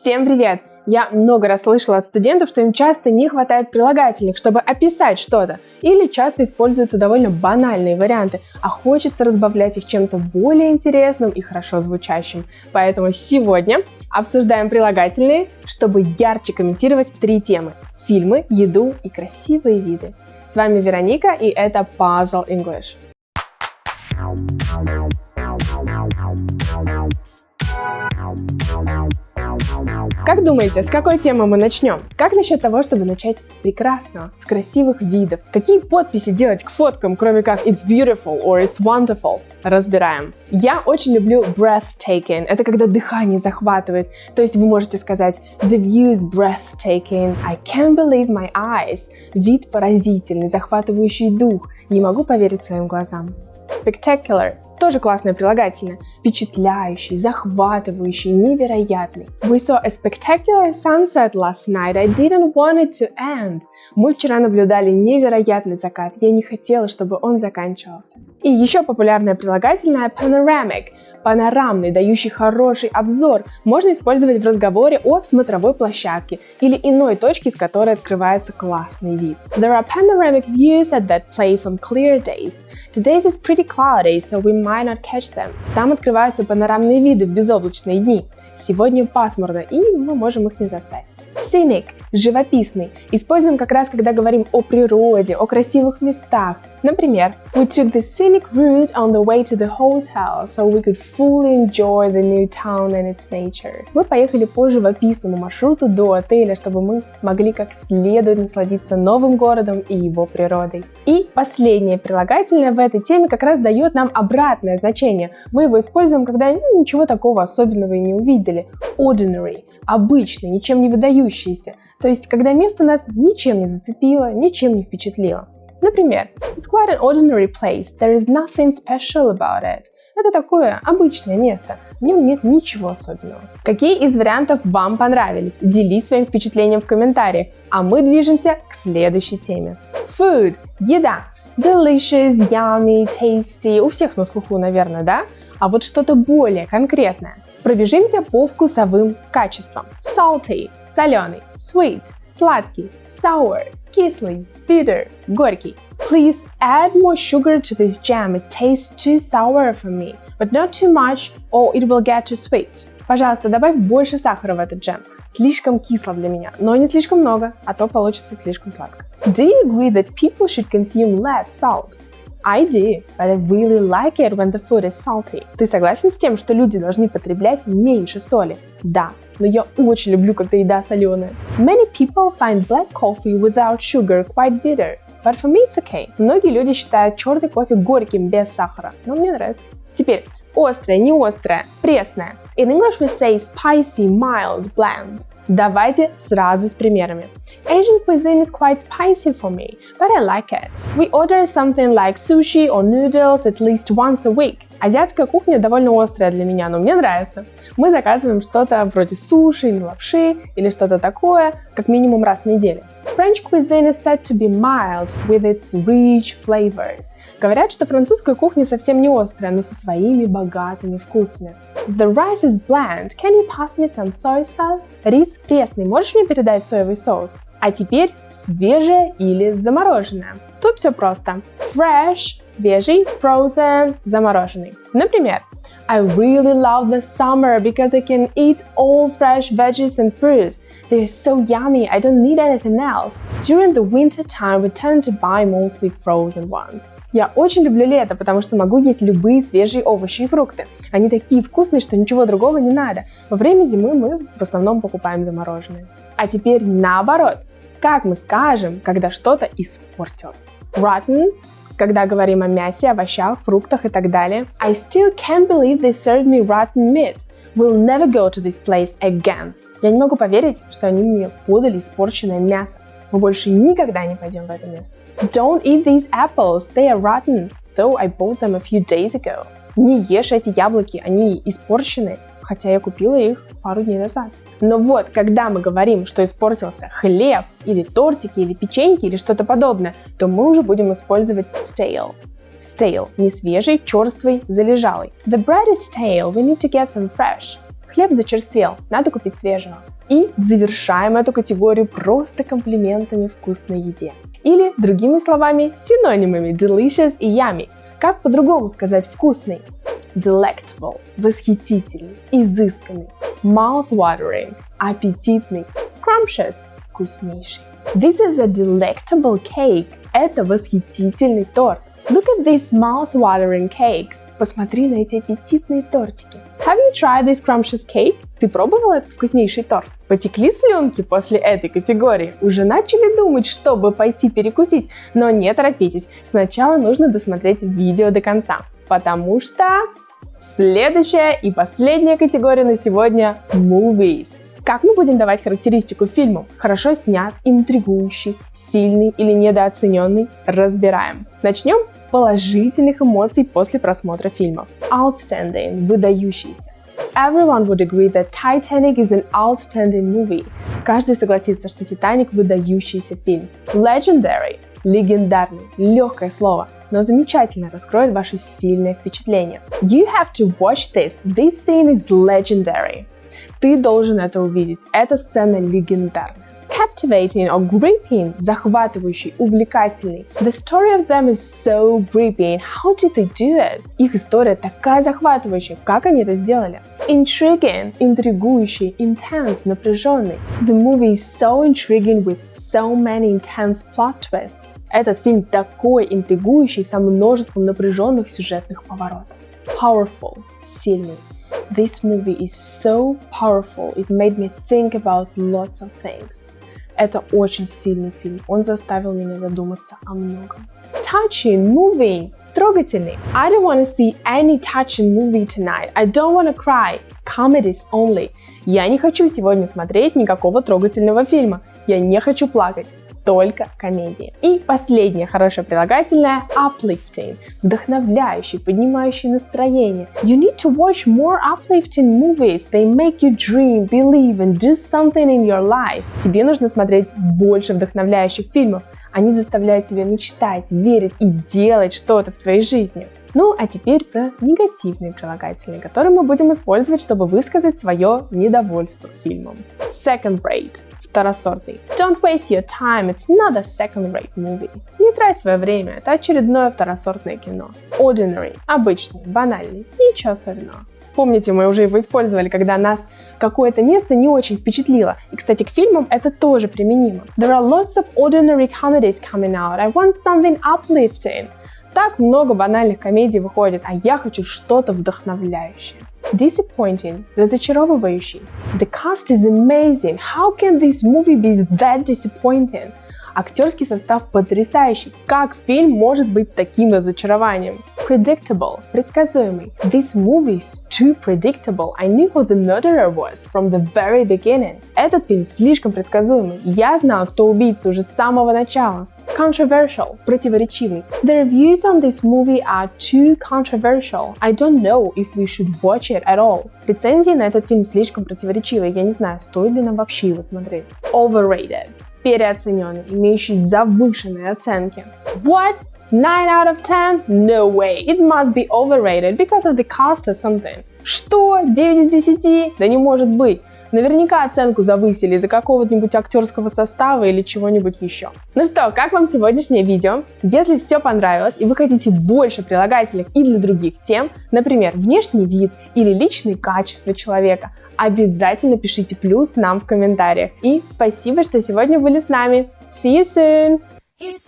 Всем привет! Я много раз слышала от студентов, что им часто не хватает прилагательных, чтобы описать что-то, или часто используются довольно банальные варианты, а хочется разбавлять их чем-то более интересным и хорошо звучащим. Поэтому сегодня обсуждаем прилагательные, чтобы ярче комментировать три темы – фильмы, еду и красивые виды. С вами Вероника, и это Puzzle English. Как думаете, с какой темы мы начнем? Как насчет того, чтобы начать с прекрасного, с красивых видов? Какие подписи делать к фоткам, кроме как It's beautiful or It's wonderful? Разбираем. Я очень люблю breathtaking. Это когда дыхание захватывает. То есть вы можете сказать The view is breathtaking. I can't believe my eyes. Вид поразительный, захватывающий дух. Не могу поверить своим глазам. Spectacular тоже классное прилагательное. Впечатляющий, захватывающий, невероятный. We saw a spectacular sunset last night. I didn't want it to end. Мы вчера наблюдали невероятный закат. Я не хотела, чтобы он заканчивался. И еще популярное прилагательное panoramic. Панорамный, дающий хороший обзор, можно использовать в разговоре о смотровой площадке или иной точке, с которой открывается классный вид. There are panoramic views at that place on clear days. Today's is pretty cloudy, so we might not catch them. Там открываются панорамные виды в безоблачные дни. Сегодня пасмурно, и мы можем их не застать. Scenic – живописный. Используем как раз, когда говорим о природе, о красивых местах. Например, We took the scenic route on the way to the hotel, so we could fully enjoy the new town and its nature. Мы поехали по живописному маршруту до отеля, чтобы мы могли как следует насладиться новым городом и его природой. И последнее прилагательное в этой теме как раз дает нам обратное значение. Мы его используем, когда ну, ничего такого особенного и не увидели. Ordinary – обычный, ничем не выдающийся. То есть, когда место нас ничем не зацепило, ничем не впечатлило. Например, It's quite an ordinary place, there is nothing special about it. Это такое обычное место, в нем нет ничего особенного. Какие из вариантов вам понравились? Делись своим впечатлением в комментариях, а мы движемся к следующей теме. Food – еда. Delicious, yummy, tasty. У всех на слуху, наверное, да? А вот что-то более конкретное. Пробежимся по вкусовым качествам. Salty – соленый, sweet – сладкий, sour – кислый, bitter – горький. Please add more sugar to this jam, it tastes too sour for me, but not too much or it will get too sweet. Пожалуйста, добавь больше сахара в этот джем. Слишком кисло для меня, но не слишком много, а то получится слишком сладко. Do you agree that people should consume less salt? I do, but I really like it when the food is salty. Ты согласен с тем, что люди должны потреблять меньше соли? Да, но я очень люблю, когда еда соленая. Many people find black coffee without sugar quite bitter, but for me it's okay. Многие люди считают черный кофе горьким без сахара, но мне нравится. Теперь, острое, не острое, пресное. In English we say spicy, mild, bland. Давайте сразу с примерами. Asian cuisine is quite spicy for me, but I like it. We order something like sushi or noodles at least once a week. Азиатская кухня довольно острая для меня, но мне нравится. Мы заказываем что-то вроде суши или лапши, или что-то такое, как минимум раз в неделю. French cuisine is said to be mild with its rich flavors. Говорят, что французская кухня совсем не острая, но со своими богатыми вкусами. The rice is bland. Can you pass me some soy sauce? Рис пресный. Можешь мне передать соевый соус? А теперь свежее или замороженное. Тут все просто. Fresh – свежий, frozen – замороженный. Например, I really love the summer because I can eat all fresh veggies and fruit. They're so yummy, I don't need anything else. During the winter time, we tend to buy mostly frozen ones. Я очень люблю лето, потому что могу есть любые свежие овощи и фрукты. Они такие вкусные, что ничего другого не надо. Во время зимы мы в основном покупаем замороженные. А теперь наоборот. Как мы скажем, когда что-то испортилось? Rotten когда говорим о мясе, овощах, фруктах и так далее. I still can't believe they served me rotten meat. We'll never go to this place again. Я не могу поверить, что они мне подали испорченное мясо. Мы больше никогда не пойдем в это место. Don't eat these apples, they are rotten, though I bought them a few days ago. Не ешь эти яблоки, они испорчены, хотя я купила их пару дней назад. Но вот, когда мы говорим, что испортился хлеб, или тортики, или печеньки, или что-то подобное, то мы уже будем использовать stale. Stale – не свежий, черствый, залежалый. The bread is stale, we need to get some fresh. Хлеб зачерствел, надо купить свежего. И завершаем эту категорию просто комплиментами вкусной еде. Или, другими словами, синонимами delicious и yummy. Как по-другому сказать вкусный? Delectable – восхитительный, изысканный. Mouth-watering – аппетитный. Scrumptious – вкуснейший. This is a delectable cake. Это восхитительный торт. Look at these mouth-watering cakes. Посмотри на эти аппетитные тортики. Have you tried this scrumptious cake? Ты пробовал этот вкуснейший торт? Потекли слюнки после этой категории? Уже начали думать, чтобы пойти перекусить? Но не торопитесь, сначала нужно досмотреть видео до конца, потому что следующая и последняя категория на сегодня – movies. Как мы будем давать характеристику фильму? Хорошо снят, интригующий, сильный или недооцененный? Разбираем. Начнем с положительных эмоций после просмотра фильмов. Outstanding – выдающийся. Everyone would agree that Titanic is an outstanding movie. Каждый согласится, что Титаник – выдающийся фильм. Legendary – легендарный, легкое слово, но замечательно раскроет ваши сильные впечатления. You have to watch this. This scene is legendary. Ты должен это увидеть. Эта сцена легендарная. Captivating or gripping – захватывающий, увлекательный. The story of them is so gripping. How did they do it? Их история такая захватывающая. Как они это сделали? Intriguing – интригующий, intense – напряженный. The movie is so intriguing with so many intense plot twists. Этот фильм такой интригующий со множеством напряженных сюжетных поворотов. Powerful – сильный. This movie is so powerful, it made me think about lots of things. Это очень сильный фильм, он заставил меня задуматься о многом. Touching, moving, трогательный. I don't want to see any touching movie tonight. I don't want to cry. Comedies only. Я не хочу сегодня смотреть никакого трогательного фильма. Я не хочу плакать только комедии. И последнее хорошее прилагательное uplifting, вдохновляющий, поднимающий настроение. You need to watch more uplifting movies. They make you dream, believe and do something in your life. Тебе нужно смотреть больше вдохновляющих фильмов. Они заставляют тебя мечтать, верить и делать что-то в твоей жизни. Ну, а теперь про негативные прилагательные, которые мы будем использовать, чтобы высказать свое недовольство фильмом. Second rate второсортный. Don't waste your time, it's not a second-rate movie. Не трать свое время, это очередное второсортное кино. Ordinary, обычный, банальный, ничего особенного. Помните, мы уже его использовали, когда нас какое-то место не очень впечатлило. И, кстати, к фильмам это тоже применимо. There are lots of ordinary comedies coming out. I want something uplifting. Так много банальных комедий выходит, а я хочу что-то вдохновляющее. Disappointing – разочаровывающий. The cast is amazing. How can this movie be that disappointing? Актерский состав потрясающий. Как фильм может быть таким разочарованием? Predictable – предсказуемый. This movie is too predictable. I knew who the murderer was from the very beginning. Этот фильм слишком предсказуемый. Я знал, кто убийца уже с самого начала. Controversial – противоречивый. The reviews on this movie are too controversial. I don't know if we should watch it at all. Рецензии на этот фильм слишком противоречивые. Я не знаю, стоит ли нам вообще его смотреть. Overrated переоцененный, имеющий завышенные оценки. What? 9 out of 10? No way. It must be overrated because of the cost or something. Что? 9 из 10? Да не может быть. Наверняка оценку завысили из-за какого-нибудь актерского состава или чего-нибудь еще. Ну что, как вам сегодняшнее видео? Если все понравилось и вы хотите больше прилагательных и для других тем, например, внешний вид или личные качества человека, обязательно пишите плюс нам в комментариях. И спасибо, что сегодня были с нами. See you soon! It's